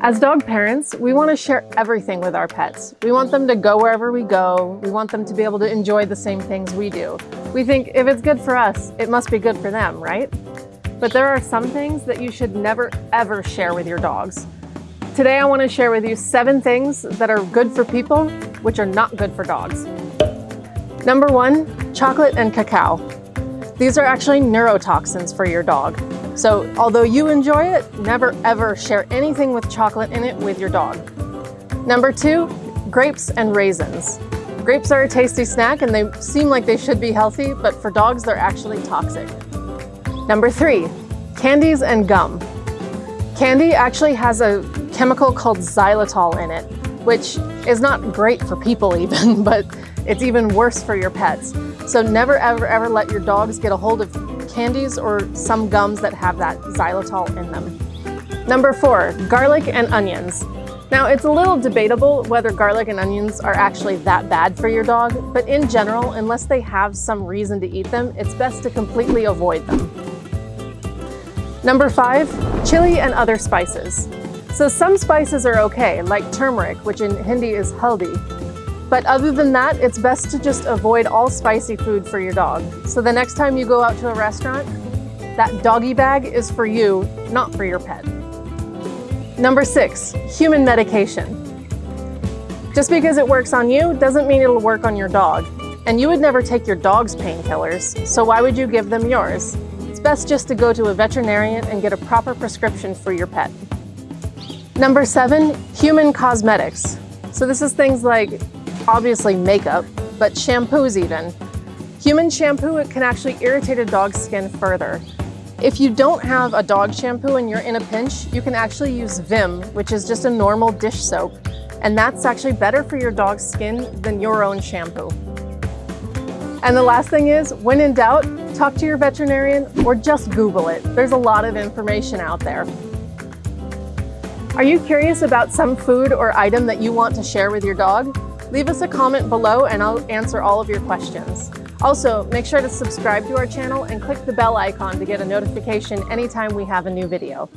As dog parents, we want to share everything with our pets. We want them to go wherever we go. We want them to be able to enjoy the same things we do. We think if it's good for us, it must be good for them, right? But there are some things that you should never ever share with your dogs. Today I want to share with you seven things that are good for people, which are not good for dogs. Number one, chocolate and cacao. These are actually neurotoxins for your dog. So although you enjoy it, never ever share anything with chocolate in it with your dog. Number two, grapes and raisins. Grapes are a tasty snack and they seem like they should be healthy, but for dogs they're actually toxic. Number three, candies and gum. Candy actually has a chemical called xylitol in it, which is not great for people even, but it's even worse for your pets. So never ever ever let your dogs get a hold of candies or some gums that have that xylitol in them. Number four, garlic and onions. Now it's a little debatable whether garlic and onions are actually that bad for your dog, but in general, unless they have some reason to eat them, it's best to completely avoid them. Number five, chili and other spices. So some spices are okay, like turmeric, which in Hindi is haldi, but other than that, it's best to just avoid all spicy food for your dog. So the next time you go out to a restaurant, that doggy bag is for you, not for your pet. Number six, human medication. Just because it works on you doesn't mean it'll work on your dog. And you would never take your dog's painkillers, so why would you give them yours? It's best just to go to a veterinarian and get a proper prescription for your pet. Number seven, human cosmetics. So this is things like obviously makeup, but shampoos even. Human shampoo it can actually irritate a dog's skin further. If you don't have a dog shampoo and you're in a pinch, you can actually use Vim, which is just a normal dish soap. And that's actually better for your dog's skin than your own shampoo. And the last thing is, when in doubt, talk to your veterinarian or just Google it. There's a lot of information out there. Are you curious about some food or item that you want to share with your dog? Leave us a comment below and I'll answer all of your questions. Also, make sure to subscribe to our channel and click the bell icon to get a notification anytime we have a new video.